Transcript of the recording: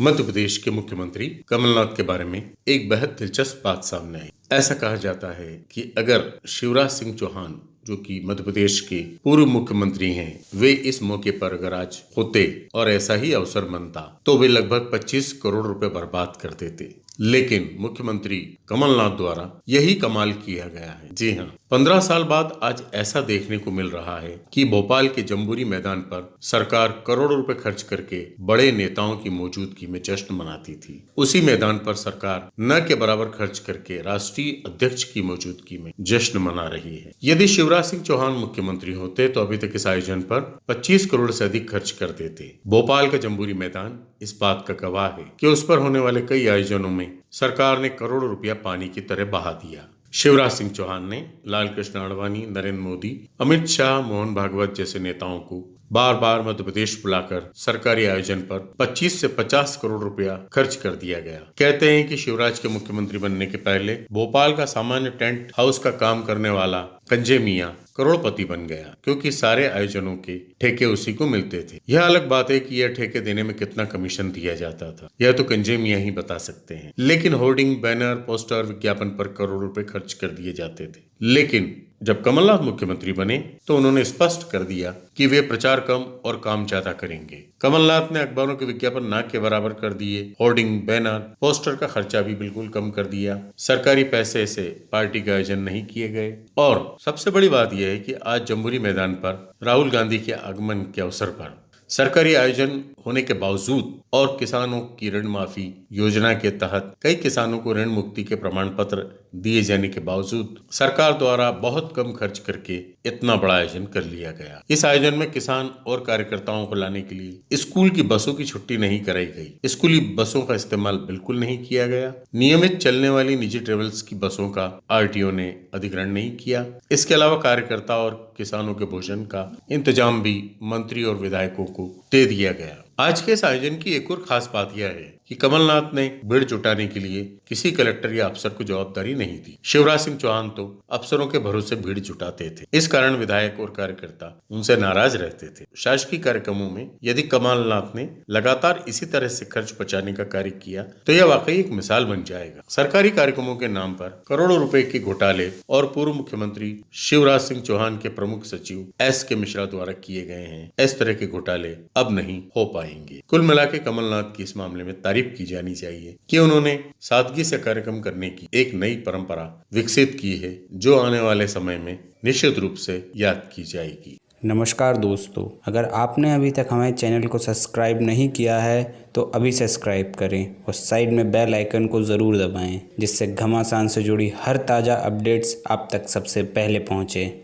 मध्य प्रदेश के मुख्यमंत्री कमलनाथ के बारे में एक बेहद दिलचस्प बात सामने आई। ऐसा कहा जाता है कि अगर शिवराज सिंह चौहान, जो कि मध्य प्रदेश के पूर्व मुख्यमंत्री हैं, वे इस मौके पर अगर आज होते और ऐसा ही अवसर बनता तो वे लगभग 25 करोड़ रुपए बर्बाद कर देते। लेकिन मुख्यमंत्री कमलनाथ द्वारा यही कमाल किया गया है। जी हाँ पंद्रह साल बाद आज ऐसा देखने को मिल रहा है कि भोपाल के जम्बूरी मैदान पर सरकार करोड़ों रुपए खर्च करके बड़े नेताओं की मौजूदगी में जश्न मनाती थी। उसी मैदान पर सरकार न के बराबर खर्च करके राष्ट्रीय अध्यक्ष की मौजूदगी में जश्न मना रही है। यदि शिवराज सिंह चौहान मुख्यमंत्री होते तो अभी तक इस आयोजन पर 25 करोड़ से अधिक खर्च कर देते। भोपाल का जम्बूरी मैदान इस बात का गवाह है कि उस पर होने वाले कई आयोजनों में सरकार ने करोड़ों रुपया पानी की तरह बहा दिया। शिवराज सिंह चौहान ने लाल कृष्ण आडवाणी, नरेंद्र मोदी, अमित शाह, मोहन भागवत जैसे नेताओं को बार बार मध्य प्रदेश बुलाकर सरकारी आयोजन पर 25 से 50 करोड़ रुपया खर्च कर दिया गया। कहते हैं कि शिवराज के मुख्यमंत्री बनने के पहले भोपाल का सामान्य टेंट हाउस का काम करने वाला कंजे मिया करोड़पति बन गया, क्योंकि सारे आयोजनों के ठेके उसी को मिलते थे। यह अलग बात है कि यह ठेके देने में कितना कमीशन दिया जाता था। यह तो कंजे मिया ही बता सकते हैं। लेकिन होर्डिंग, बैनर, पोस्टर, विज्ञापन पर करोड़ रुपए खर्च कर दिए जाते थे। लेकिन जब कमलनाथ मुख्यमंत्री बने तो उन्होंने स्पष्ट कर दिया कि वे प्रचार कम और काम ज़्यादा करेंगे। कमलनाथ ने अखबारों के विज्ञापन ना के बराबर कर दिए, होर्डिंग, बैनर, पोस्टर का खर्चा भी बिल्कुल कम कर दिया। सरकारी पैसे से पार्टी का आयोजन नहीं किए गए। और सबसे बड़ी बात यह है कि आज जम्बूरी मैदान पर राहुल गांधी के आगमन के अवसर पर सरकारी आयोजन होने के बावजूद और किसानों की ऋण माफ़ी योजना के तहत कई किसानों को ऋण मुक्ति के प्रमाण पत्र दिए जाने के बावजूद सरकार द्वारा बहुत कम खर्च करके इतना बड़ा आयोजन कर लिया गया। इस आयोजन में किसान और कार्यकर्ताओं को लाने के लिए स्कूल की बसों की छुट्टी नहीं कराई गई। स्कूली बसों का इस्तेमाल बिल्कुल नहीं किया गया। नियमित चलने वाली निजी ट्रेवल्स की बसों का आरटीओ ने अधिग्रहण नहीं किया। इसके अलावा कार्यकर्ता और किसानों के भोजन का इंतज़ाम भी मंत्री और विधायकों को दे दिया गया। आज के इस आयोजन की एक और खास बात यह है कि कमलनाथ ने भीड़ जुटाने के लिए किसी कलेक्टर या अफसर को जवाबदारी नहीं दी। शिवराज सिंह चौहान तो अफसरों के भरोसे भीड़ जुटाते थे। इस कारण विधायक और कार्यकर्ता उनसे नाराज़ रहते थे। शासकीय कार्यक्रमों में यदि कमलनाथ ने लगातार इसी तरह से खर्च बचाने का कार्य किया तो यह वाकई एक मिसाल बन जाएगा। सरकारी कार्यक्रमों के नाम पर करोड़ों रूपए के घोटाले और पूर्व मुख्यमंत्री शिवराज सिंह चौहान के प्रमुख सचिव एस के मिश्रा द्वारा किए गए हैं। इस तरह के घोटाले अब नहीं हो पाएँगे। कुल मिला के कमलनाथ की इस मामले में तारीफ़ की जानी चाहिए कि उन्होंने सादगी से कार्यक्रम करने की एक नई परंपरा विकसित की है, जो आने वाले समय में निश्चित रूप से याद की जाएगी। नमस्कार दोस्तों, अगर आपने अभी तक हमारे चैनल को सब्सक्राइब नहीं किया है तो अभी सब्सक्राइब करें और साइड में बेल आइकन को ज़रूर दबाएँ, जिससे घमासान से जुड़ी हर ताज़ा अपडेट्स आप तक सबसे पहले पहुँचें।